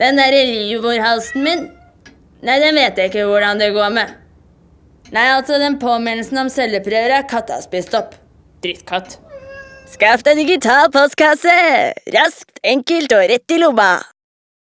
Den derre livmorhalsen min Nei, den vet jeg ikke hvordan det går med. Nei, altså, den påminnelsen om celleprøver er katta spist opp. Drittkatt. Skaff deg digital postkasse! Raskt, enkelt og rett i lomma.